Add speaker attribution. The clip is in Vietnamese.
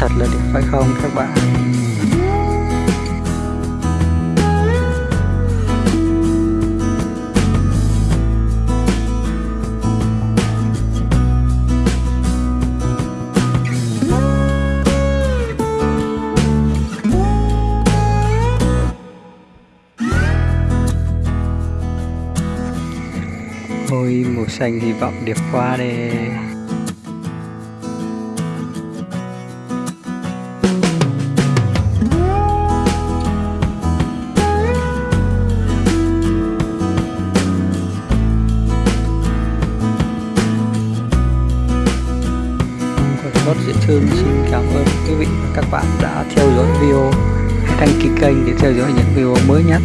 Speaker 1: thật là đẹp, phải không các bạn? Ôi màu xanh hy vọng đẹp quá đây. Rất Diễn thương xin cảm ơn quý vị và các bạn đã theo dõi video. Hãy đăng ký kênh để theo dõi những video mới nhất.